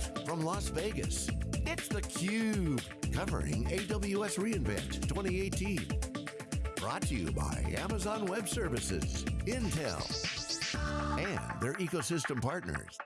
Live from Las Vegas, it's theCUBE, covering AWS reInvent 2018. Brought to you by Amazon Web Services, Intel, and their ecosystem partners.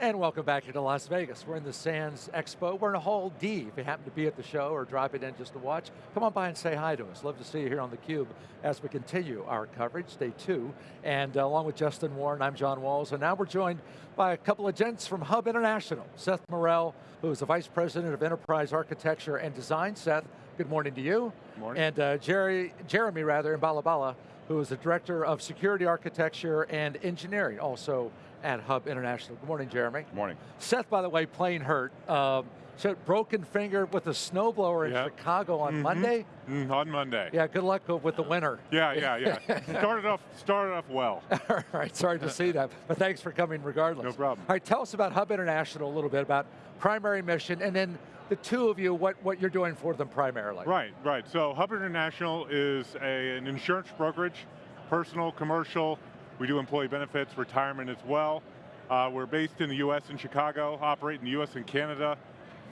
And welcome back to Las Vegas. We're in the Sands Expo. We're in a Hall D. If you happen to be at the show or dropping in just to watch, come on by and say hi to us. Love to see you here on theCUBE as we continue our coverage, day two. And uh, along with Justin Warren, I'm John Walls, and now we're joined by a couple of gents from Hub International. Seth Morrell, who is the Vice President of Enterprise Architecture and Design. Seth, good morning to you. Good morning. And uh, Jerry, Jeremy, rather, in Balabala, who is the Director of Security Architecture and Engineering, also at Hub International. Good morning, Jeremy. Good morning. Seth, by the way, plane hurt. Um, so broken finger with a snowblower in yep. Chicago on mm -hmm. Monday? Mm, on Monday. Yeah, good luck with the winter. Yeah, yeah, yeah. started off started off well. All right, sorry to see that, but thanks for coming regardless. No problem. All right, tell us about Hub International a little bit, about primary mission, and then the two of you, what, what you're doing for them primarily. Right, right. So Hub International is a, an insurance brokerage, personal, commercial, we do employee benefits, retirement as well. Uh, we're based in the US and Chicago, operate in the US and Canada,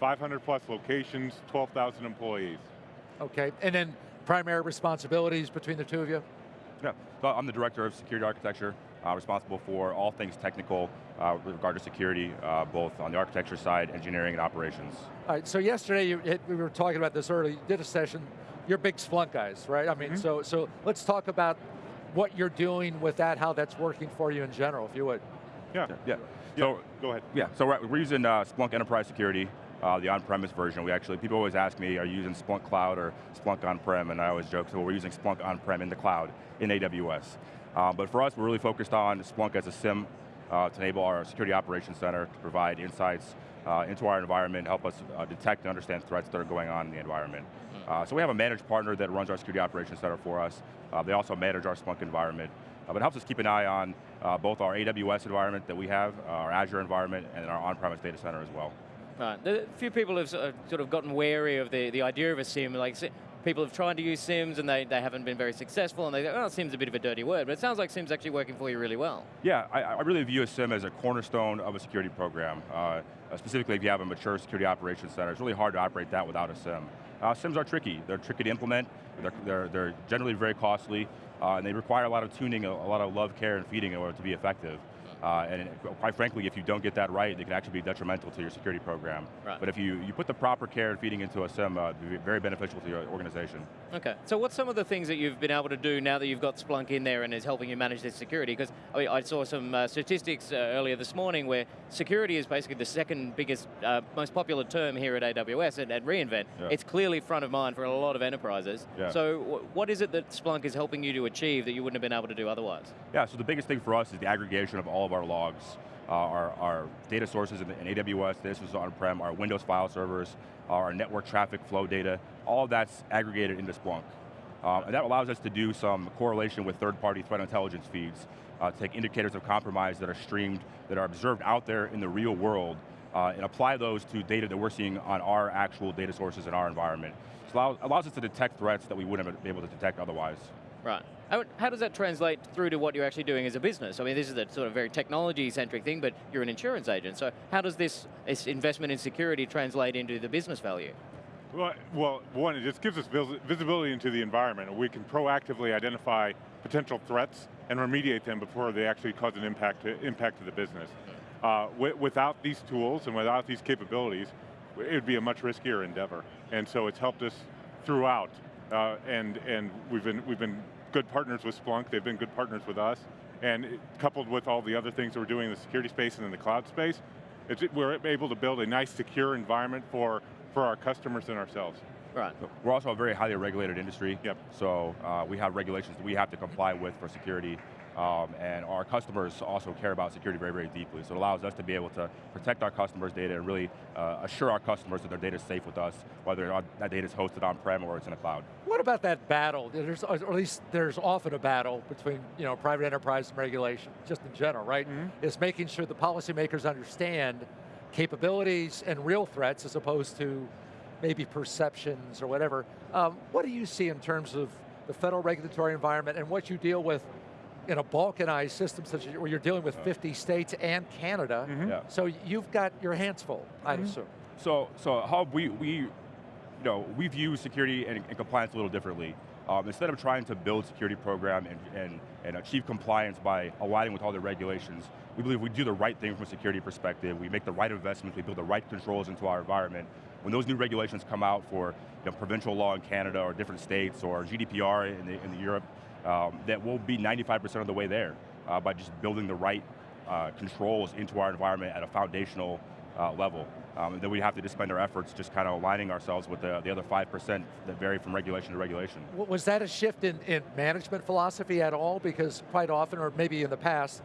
500 plus locations, 12,000 employees. Okay, and then primary responsibilities between the two of you? Yeah, so I'm the Director of Security Architecture, responsible for all things technical uh, with regard to security, uh, both on the architecture side, engineering, and operations. All right, so yesterday, you, we were talking about this early, you did a session, you're big Splunk guys, right? I mean, mm -hmm. so, so let's talk about what you're doing with that, how that's working for you in general, if you would. Yeah, yeah. So, go ahead. Yeah, so we're, we're using uh, Splunk Enterprise Security, uh, the on-premise version. We actually, people always ask me, are you using Splunk Cloud or Splunk on-prem? And I always joke, so we're using Splunk on-prem in the cloud, in AWS. Uh, but for us, we're really focused on Splunk as a SIEM uh, to enable our security operations center to provide insights uh, into our environment, help us uh, detect and understand threats that are going on in the environment. Hmm. Uh, so we have a managed partner that runs our security operations center for us. Uh, they also manage our Splunk environment. But it helps us keep an eye on uh, both our AWS environment that we have, our Azure environment, and our on-premise data center as well. Right, a few people have sort of gotten wary of the, the idea of a SIEM, like people have tried to use SIEMs and they, they haven't been very successful and they go, oh, SIEM's a bit of a dirty word, but it sounds like SIEM's actually working for you really well. Yeah, I, I really view a SIEM as a cornerstone of a security program. Uh, specifically if you have a mature security operations center, it's really hard to operate that without a SIEM. Uh, SIEMs are tricky, they're tricky to implement, they're, they're, they're generally very costly, uh, and they require a lot of tuning, a, a lot of love, care, and feeding in order to be effective. Uh, and quite frankly, if you don't get that right, it can actually be detrimental to your security program. Right. But if you, you put the proper care and feeding into a SIEM, uh, be very beneficial to your organization. Okay, so what's some of the things that you've been able to do now that you've got Splunk in there and is helping you manage this security? Because I, mean, I, saw some uh, statistics uh, earlier this morning where security is basically the second biggest, uh, most popular term here at AWS and at reInvent. Yeah. It's clearly front of mind for a lot of enterprises. Yeah. So what is it that Splunk is helping you to achieve that you wouldn't have been able to do otherwise? Yeah, so the biggest thing for us is the aggregation of all of our logs. Uh, our, our, data sources in, in AWS, this is on-prem, our Windows file servers, our network traffic flow data, all of that's aggregated into Splunk. Um, and that allows us to do some correlation with third-party threat intelligence feeds, uh, take indicators of compromise that are streamed, that are observed out there in the real world, uh, and apply those to data that we're seeing on our actual data sources in our environment. So it allows, allows us to detect threats that we wouldn't have been able to detect otherwise. Right. How, how, does that translate through to what you're actually doing as a business? I mean, this is a sort of very technology-centric thing, but you're an insurance agent, so how does this, this investment in security translate into the business value? Well, well, one, it just gives us visibility into the environment. We can proactively identify potential threats and remediate them before they actually cause an impact to, impact to the business. Uh, without these tools and without these capabilities, it would be a much riskier endeavor. And so it's helped us throughout, uh, and, and we've, been, we've been good partners with Splunk, they've been good partners with us, and coupled with all the other things that we're doing in the security space and in the cloud space, we're able to build a nice secure environment for, for our customers and ourselves. Right. We're also a very highly regulated industry. Yep. So uh, we have regulations that we have to comply with for security. Um, and our customers also care about security very, very deeply. So it allows us to be able to protect our customers' data and really uh, assure our customers that their data is safe with us, whether that data is hosted on-prem or it's in the cloud. What about that battle? There's, or at least there's often a battle between you know, private enterprise and regulation, just in general, right? Mm -hmm. It's making sure the policymakers understand capabilities and real threats as opposed to maybe perceptions or whatever. Um, what do you see in terms of the federal regulatory environment and what you deal with in a balkanized system such as where you're dealing with 50 states and Canada. Yeah. So you've got your hands full, I'd Mm-hmm. assume. So, so Hub, we, we, you know, we view security and, and compliance a little differently. Um, instead of trying to build security program and, and, and achieve compliance by aligning with all the regulations, we believe we do the right thing from a security perspective, we make the right investments, we build the right controls into our environment. When those new regulations come out for you know, provincial law in Canada or different states or GDPR in, the, in the Europe, um, that will be 95% of the way there uh, by just building the right uh, controls into our environment at a foundational uh, level. Um, and then we have to just spend our efforts just kind of aligning ourselves with the, the other 5% that vary from regulation to regulation. Was that a shift in, in management philosophy at all? Because quite often, or maybe in the past,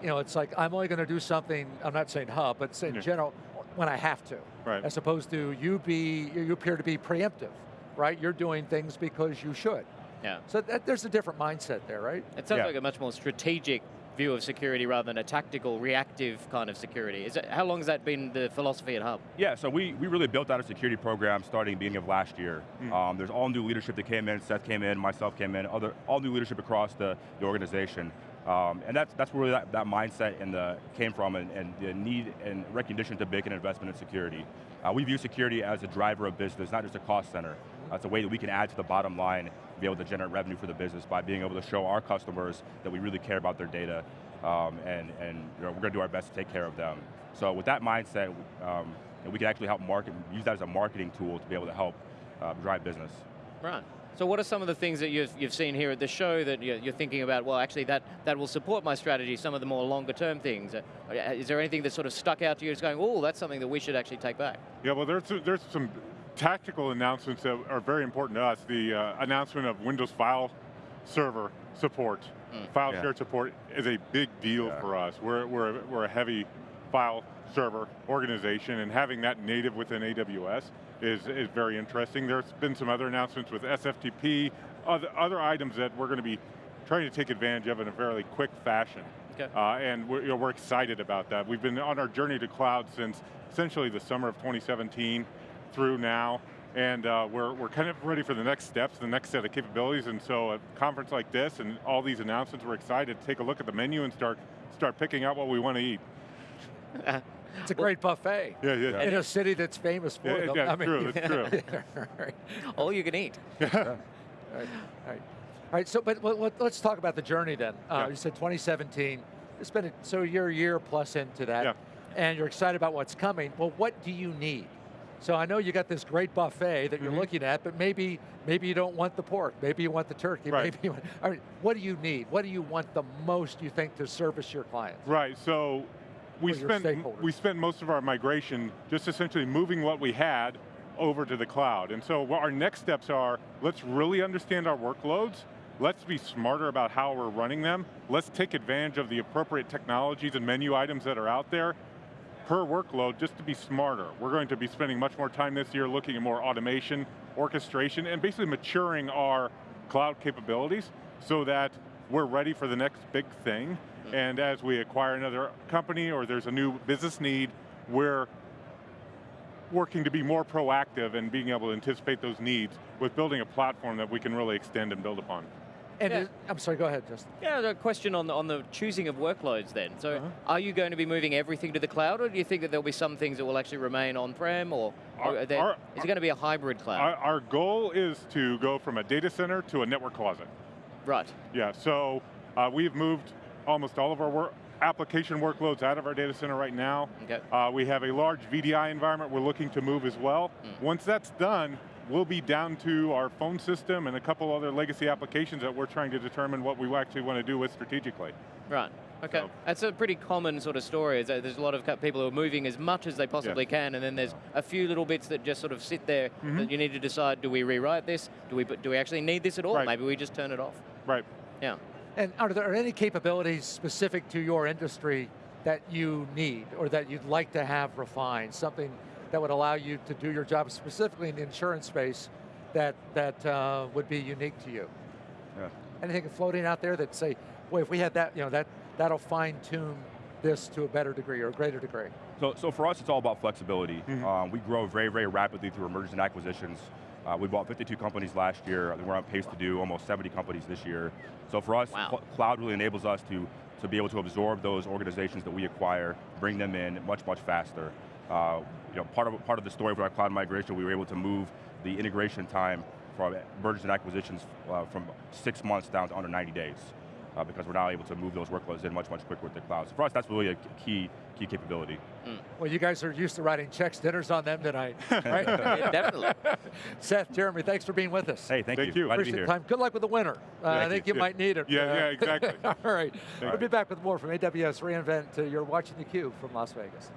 you know, it's like, I'm only going to do something, I'm not saying hub, but in Yeah. general, when I have to. Right. As opposed to you be, you appear to be preemptive, right? You're doing things because you should. Yeah. So that, there's a different mindset there, right? It sounds Yeah. like a much more strategic view of security rather than a tactical, reactive kind of security. Is it, how long has that been the philosophy at Hub? Yeah, so we, we really built out a security program starting beginning of last year. Um, there's all new leadership that came in, Seth came in, myself came in, other, all new leadership across the, the organization. Um, and that's, that's where that, that mindset and the, came from and, and the need and recognition to make an investment in security. Uh, we view security as a driver of business, not just a cost center. Uh, it's a way that we can add to the bottom line, be able to generate revenue for the business by being able to show our customers that we really care about their data um, and, and you know, we're going to do our best to take care of them. So with that mindset, um, you we can actually help market, use that as a marketing tool to be able to help uh, drive business. Right. So what are some of the things that you've, you've seen here at the show that you're, you're thinking about, well, actually that, that will support my strategy, some of the more longer term things? Uh, Is there anything that sort of stuck out to you as going, oh, that's something that we should actually take back? Yeah, well, there's there's some tactical announcements that are very important to us. The uh, announcement of Windows File Server support, file Yeah. share support is a big deal Yeah. for us. We're, we're, we're a heavy file server organization, and having that native within AWS is, is very interesting. There's been some other announcements with SFTP, other, other items that we're going to be trying to take advantage of in a fairly quick fashion. Okay. Uh, and we're, you know, we're excited about that. We've been on our journey to cloud since essentially the summer of 2017 through now, and uh, we're, we're kind of ready for the next steps, the next set of capabilities, and so a conference like this and all these announcements, we're excited to take a look at the menu and start, start picking out what we want to eat. It's a great buffet. Yeah, yeah. In a city that's famous for Yeah, them. yeah, I it's true, it's true. right. All you can eat. Right, right. All right, so but let- let- let's talk about the journey then. Uh, Yeah. You said 2017. It's been a, so you're a year plus into that, Yeah. and you're excited about what's coming. Well, what do you need? So I know you got this great buffet that you're Mhm. looking at, but maybe maybe you don't want the pork, maybe you want the turkey, Right. maybe you want, I mean, what do you need? What do you want the most? You think to service your clients? Right, so we spent, we spent most of our migration just essentially moving what we had over to the cloud. And so what our next steps are, let's really understand our workloads, let's be smarter about how we're running them, let's take advantage of the appropriate technologies and menu items that are out there per workload just to be smarter. We're going to be spending much more time this year looking at more automation, orchestration, and basically maturing our cloud capabilities so that we're ready for the next big thing. Mm-hmm. And as we acquire another company or there's a new business need, we're working to be more proactive and being able to anticipate those needs with building a platform that we can really extend and build upon. And Yeah. is- I'm sorry, go ahead, Justin. Yeah, the question on the, on the choosing of workloads then. So Uh-huh. are you going to be moving everything to the cloud or do you think that there'll be some things that will actually remain on-prem or, or Our- are there- our- is it going to be a hybrid cloud? Our, our goal is to go from a data center to a network closet. right. Yeah, so uh, we've moved almost all of our work, application workloads out of our data center right now. Okay. Uh, we have a large VDI environment we're looking to move as well. Once that's done, we'll be down to our phone system and a couple other legacy applications that we're trying to determine what we actually want to do with strategically. Right. Okay. So- That's a pretty common sort of story. Is that there's a lot of people who are moving as much as they possibly can, and then there's a few little bits that just sort of sit there Mm-hmm. that you need to decide: do we rewrite this? Do we do we actually need this at all? Right. Maybe we just turn it off. Right. Yeah. And are there any capabilities specific to your industry that you need or that you'd like to have refined? Something that would allow you to do your job specifically in the insurance space that, that uh, would be unique to you? Yeah. Anything floating out there that say, boy, if we had that, you know, that, that'll fine tune this to a better degree or a greater degree? So, so for us, it's all about flexibility. Mm-hmm. Um, we grow very, very rapidly through mergers and acquisitions. Uh, we bought 52 companies last year. I think We're on pace to do almost 70 companies this year. So for us, Wow. cloud really enables us to, to be able to absorb those organizations that we acquire, bring them in much, much faster. Uh, you know, part of, part of the story for our cloud migration, we were able to move the integration time for mergers and acquisitions uh, from six months down to under 90 days. Uh, because we're now able to move those workloads in much, much quicker with the cloud. So for us, that's really a key, key capability. Well, you guys are used to writing checks, dinners on them tonight, right? Yeah, definitely. Seth, Jeremy, thanks for being with us. Hey, thank, Thank you. you. Glad to be Appreciate here. the time. Good luck with the winner. Uh, I think you. you might need it. Yeah, Uh, yeah, exactly. All right. Thank We'll you. be back with more from AWS reInvent. Uh, You're watching theCUBE from Las Vegas.